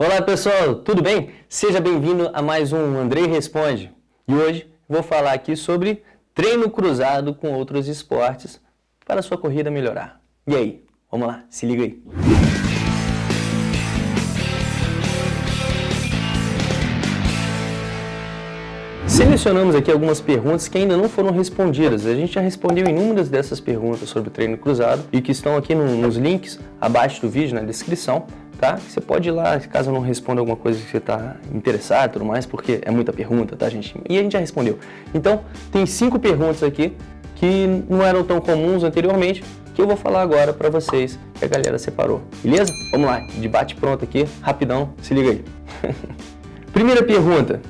Olá pessoal, tudo bem? Seja bem-vindo a mais um Andrei Responde. E hoje vou falar aqui sobre treino cruzado com outros esportes para sua corrida melhorar. E aí, vamos lá, se liga aí. Selecionamos aqui algumas perguntas que ainda não foram respondidas. A gente já respondeu inúmeras dessas perguntas sobre treino cruzado e que estão aqui no, nos links abaixo do vídeo, na descrição tá? Você pode ir lá, caso eu não responda alguma coisa que você está interessado e tudo mais, porque é muita pergunta, tá, gente? E a gente já respondeu. Então, tem cinco perguntas aqui que não eram tão comuns anteriormente, que eu vou falar agora para vocês, que a galera separou. Beleza? Vamos lá, debate pronto aqui, rapidão, se liga aí. Primeira pergunta.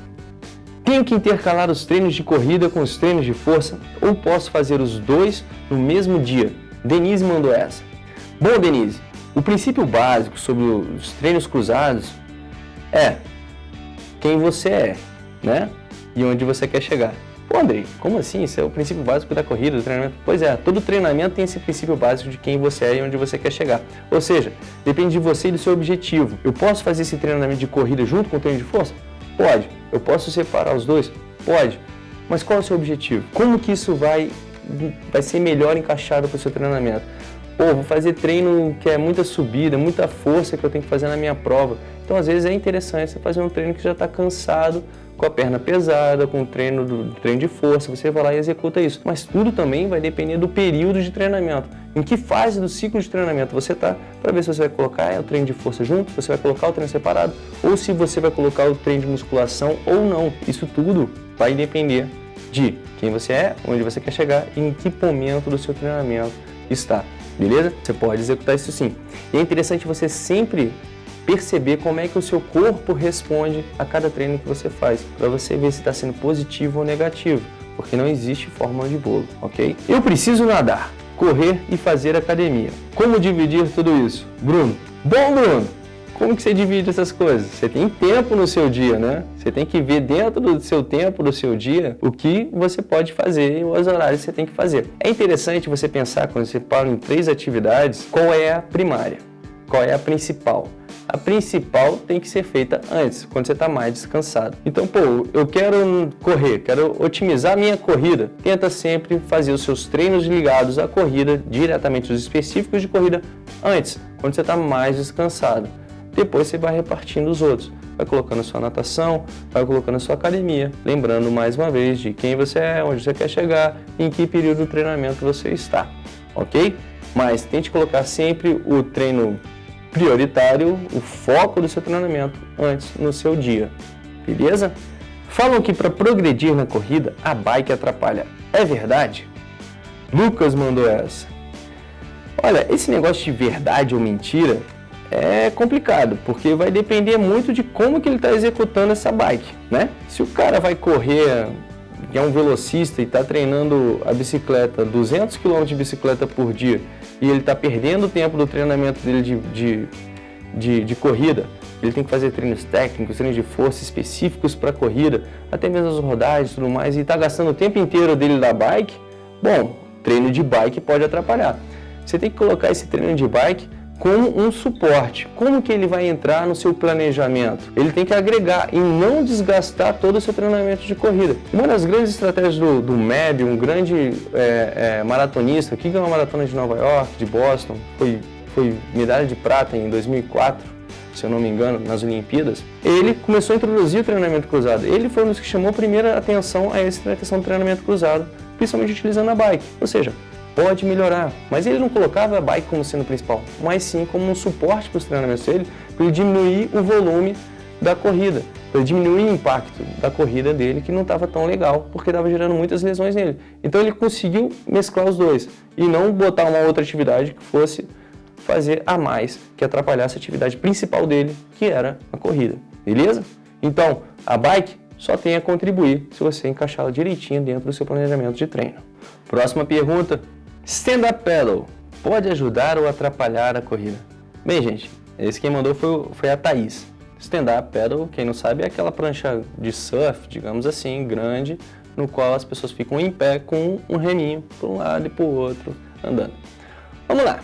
Tenho que intercalar os treinos de corrida com os treinos de força ou posso fazer os dois no mesmo dia? Denise mandou essa. Bom, Denise, o princípio básico sobre os treinos cruzados é quem você é, né? E onde você quer chegar. Pô, Andrei, como assim? Isso é o princípio básico da corrida, do treinamento? Pois é, todo treinamento tem esse princípio básico de quem você é e onde você quer chegar. Ou seja, depende de você e do seu objetivo. Eu posso fazer esse treinamento de corrida junto com o treino de força? Pode. Eu posso separar os dois? Pode. Mas qual é o seu objetivo? Como que isso vai, vai ser melhor encaixado para o seu treinamento? Pô, vou fazer treino que é muita subida, muita força que eu tenho que fazer na minha prova. Então, às vezes, é interessante você fazer um treino que já está cansado, com a perna pesada, com o treino, do, treino de força, você vai lá e executa isso. Mas tudo também vai depender do período de treinamento. Em que fase do ciclo de treinamento você está, para ver se você vai colocar o treino de força junto, se você vai colocar o treino separado, ou se você vai colocar o treino de musculação ou não. Isso tudo vai depender de quem você é, onde você quer chegar e em que momento do seu treinamento está beleza? Você pode executar isso sim. E é interessante você sempre perceber como é que o seu corpo responde a cada treino que você faz, para você ver se está sendo positivo ou negativo, porque não existe fórmula de bolo, ok? Eu preciso nadar, correr e fazer academia. Como dividir tudo isso? Bruno. Bom, Bruno, como que você divide essas coisas? Você tem tempo no seu dia, né? Você tem que ver dentro do seu tempo, do seu dia, o que você pode fazer e os horários que você tem que fazer. É interessante você pensar, quando você fala em três atividades, qual é a primária, qual é a principal. A principal tem que ser feita antes, quando você está mais descansado. Então, pô, eu quero correr, quero otimizar a minha corrida. Tenta sempre fazer os seus treinos ligados à corrida, diretamente os específicos de corrida, antes, quando você está mais descansado. Depois você vai repartindo os outros. Vai colocando sua natação, vai colocando a sua academia. Lembrando mais uma vez de quem você é, onde você quer chegar em que período do treinamento você está. Ok? Mas tente colocar sempre o treino prioritário, o foco do seu treinamento antes no seu dia. Beleza? Falam que para progredir na corrida, a bike atrapalha. É verdade? Lucas mandou essa. Olha, esse negócio de verdade ou mentira é complicado, porque vai depender muito de como que ele está executando essa bike, né? Se o cara vai correr, é um velocista e está treinando a bicicleta, 200 km de bicicleta por dia, e ele está perdendo o tempo do treinamento dele de, de, de, de corrida, ele tem que fazer treinos técnicos, treinos de força específicos para corrida, até mesmo as rodagens e tudo mais, e está gastando o tempo inteiro dele da bike, bom, treino de bike pode atrapalhar. Você tem que colocar esse treino de bike como um suporte. Como que ele vai entrar no seu planejamento? Ele tem que agregar e não desgastar todo o seu treinamento de corrida. Uma das grandes estratégias do, do MEB, um grande é, é, maratonista, que ganhou a maratona de Nova York, de Boston, foi, foi medalha de prata em 2004, se eu não me engano, nas Olimpíadas, ele começou a introduzir o treinamento cruzado. Ele foi um dos que chamou a primeira atenção a essa questão do treinamento cruzado, principalmente utilizando a bike. Ou seja, pode melhorar. Mas ele não colocava a bike como sendo principal, mas sim como um suporte para os treinamentos dele, para ele diminuir o volume da corrida, para diminuir o impacto da corrida dele, que não estava tão legal, porque estava gerando muitas lesões nele. Então ele conseguiu mesclar os dois e não botar uma outra atividade que fosse fazer a mais, que atrapalhasse a atividade principal dele, que era a corrida. Beleza? Então, a bike só tem a contribuir se você encaixá-la direitinho dentro do seu planejamento de treino. Próxima pergunta, Stand-up paddle pode ajudar ou atrapalhar a corrida? Bem, gente, esse quem mandou foi, foi a Thaís. Stand-up paddle, quem não sabe, é aquela prancha de surf, digamos assim, grande, no qual as pessoas ficam em pé com um reminho para um lado e para o outro, andando. Vamos lá.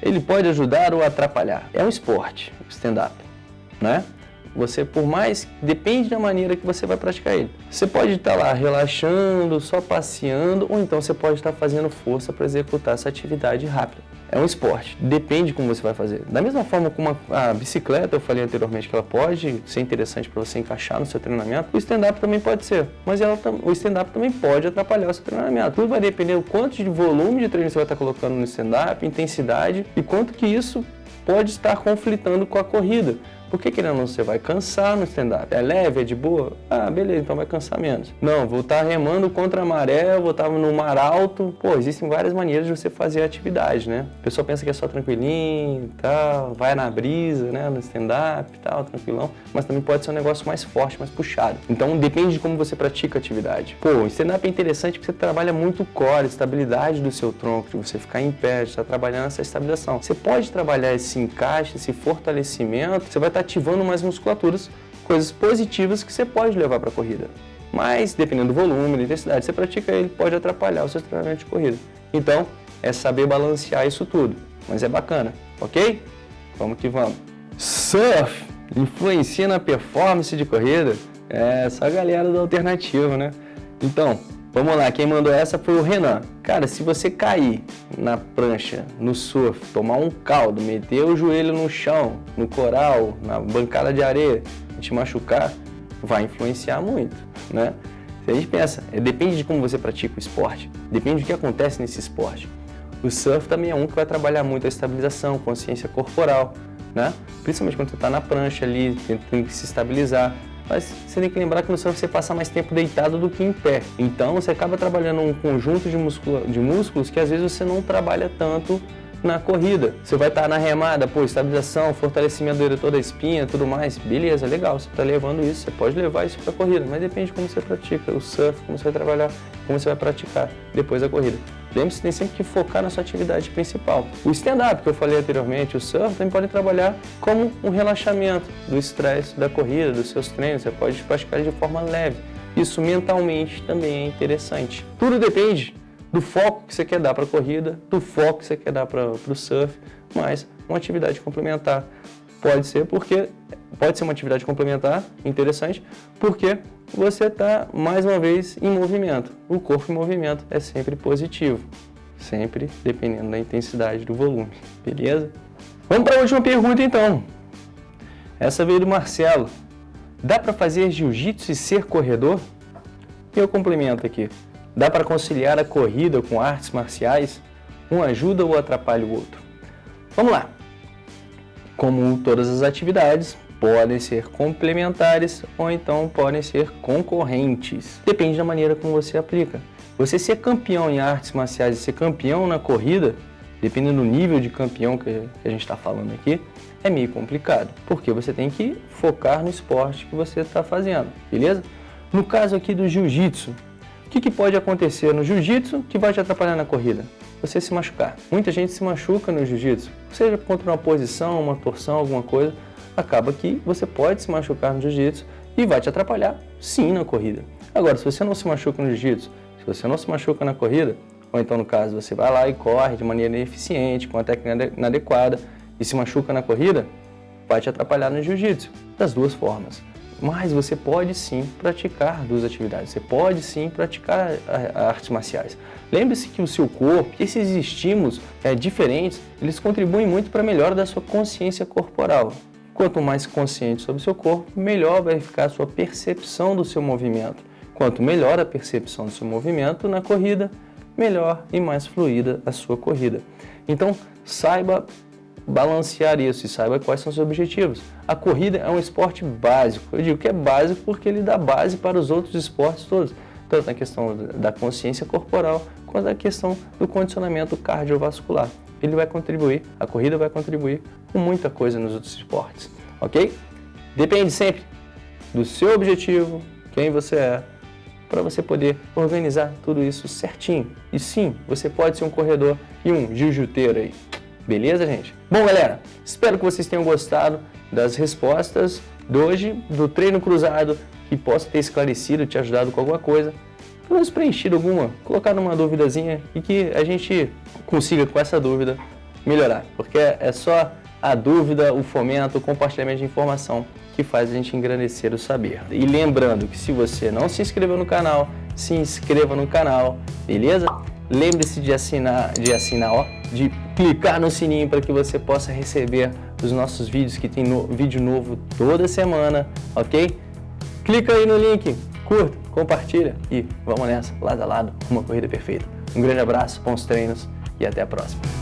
Ele pode ajudar ou atrapalhar. É um esporte, stand-up. né? Você, por mais, depende da maneira que você vai praticar ele. Você pode estar lá relaxando, só passeando, ou então você pode estar fazendo força para executar essa atividade rápida. É um esporte, depende de como você vai fazer. Da mesma forma como a, bicicleta, eu falei anteriormente que ela pode ser interessante para você encaixar no seu treinamento, o stand-up também pode ser. Mas ela, o stand-up também pode atrapalhar o seu treinamento. Tudo vai depender do quanto de volume de treino você vai estar colocando no stand-up, intensidade e quanto que isso pode estar conflitando com a corrida. Porque querendo ou não, você vai cansar no stand-up. É leve, é de boa? Ah, beleza, então vai cansar menos. Não, vou estar remando contra a maré, vou estar no mar alto. Pô, existem várias maneiras de você fazer a atividade, né? O pessoal pensa que é só tranquilinho e tal, vai na brisa, né, no stand-up e tal, tranquilão. Mas também pode ser um negócio mais forte, mais puxado. Então depende de como você pratica a atividade. Pô, o stand-up é interessante porque você trabalha muito o core, a estabilidade do seu tronco, de você ficar em pé, de estar trabalhando essa estabilização. Você pode trabalhar esse encaixe, esse fortalecimento, você vai estar ativando mais musculaturas, coisas positivas que você pode levar para a corrida. Mas, dependendo do volume, da intensidade que você pratica, ele pode atrapalhar o seu treinamento de corrida. Então, é saber balancear isso tudo. Mas é bacana, ok? Vamos que vamos. Surf influencia na performance de corrida? É, só a galera do alternativo, né? Então, Vamos lá, quem mandou essa foi o Renan. Cara, se você cair na prancha, no surf, tomar um caldo, meter o joelho no chão, no coral, na bancada de areia te machucar, vai influenciar muito, né? Se a gente pensa, é, depende de como você pratica o esporte, depende do que acontece nesse esporte. O surf também é um que vai trabalhar muito a estabilização, consciência corporal, né? Principalmente quando você está na prancha ali, tem que se estabilizar mas você tem que lembrar que no surf você passa mais tempo deitado do que em pé. Então você acaba trabalhando um conjunto de, de músculos que às vezes você não trabalha tanto na corrida. Você vai estar na remada, pô, estabilização, fortalecimento do eretor da espinha, tudo mais. Beleza, legal, você está levando isso, você pode levar isso para a corrida, mas depende de como você pratica, o surf, como você vai trabalhar, como você vai praticar depois da corrida. Lembre-se tem sempre que focar na sua atividade principal. O stand-up, que eu falei anteriormente, o surf, também pode trabalhar como um relaxamento do estresse da corrida, dos seus treinos. Você pode praticar de forma leve. Isso mentalmente também é interessante. Tudo depende do foco que você quer dar para a corrida, do foco que você quer dar para o surf, mas uma atividade complementar. Pode ser porque pode ser uma atividade complementar interessante, porque você está mais uma vez em movimento. O corpo em movimento é sempre positivo, sempre dependendo da intensidade do volume, beleza? Vamos para a última pergunta então. Essa veio do Marcelo. Dá para fazer jiu-jitsu e ser corredor? E eu complemento aqui. Dá para conciliar a corrida com artes marciais? Um ajuda ou atrapalha o outro? Vamos lá. Como todas as atividades, podem ser complementares ou então podem ser concorrentes. Depende da maneira como você aplica. Você ser campeão em artes marciais e ser campeão na corrida, dependendo do nível de campeão que a gente está falando aqui, é meio complicado, porque você tem que focar no esporte que você está fazendo, beleza? No caso aqui do jiu-jitsu, o que, que pode acontecer no jiu-jitsu que vai te atrapalhar na corrida? Você se machucar. Muita gente se machuca no jiu-jitsu, seja contra uma posição, uma torção, alguma coisa, acaba que você pode se machucar no jiu-jitsu e vai te atrapalhar sim na corrida. Agora, se você não se machuca no jiu-jitsu, se você não se machuca na corrida, ou então no caso você vai lá e corre de maneira eficiente, com a técnica inadequada e se machuca na corrida, vai te atrapalhar no jiu-jitsu, das duas formas. Mas você pode sim praticar duas atividades, você pode sim praticar artes marciais. Lembre-se que o seu corpo, esses estímulos é, diferentes, eles contribuem muito para a melhora da sua consciência corporal. Quanto mais consciente sobre seu corpo, melhor vai ficar a sua percepção do seu movimento. Quanto melhor a percepção do seu movimento na corrida, melhor e mais fluida a sua corrida. Então, saiba balancear isso e saiba quais são os seus objetivos. A corrida é um esporte básico. Eu digo que é básico porque ele dá base para os outros esportes todos, tanto na questão da consciência corporal quanto na questão do condicionamento cardiovascular ele vai contribuir, a corrida vai contribuir com muita coisa nos outros esportes, ok? Depende sempre do seu objetivo, quem você é, para você poder organizar tudo isso certinho. E sim, você pode ser um corredor e um jiu-jiteiro aí. Beleza, gente? Bom, galera, espero que vocês tenham gostado das respostas de hoje, do treino cruzado, que possa ter esclarecido, te ajudado com alguma coisa pelo menos preenchido alguma, colocar numa duvidazinha e que a gente consiga com essa dúvida melhorar, porque é só a dúvida, o fomento, o compartilhamento de informação que faz a gente engrandecer o saber. E lembrando que se você não se inscreveu no canal, se inscreva no canal, beleza? Lembre-se de assinar, de assinar, ó, de clicar no sininho para que você possa receber os nossos vídeos, que tem no, vídeo novo toda semana, ok? Clica aí no link, curta, compartilha e vamos nessa, lado a lado, uma corrida perfeita. Um grande abraço, bons treinos e até a próxima.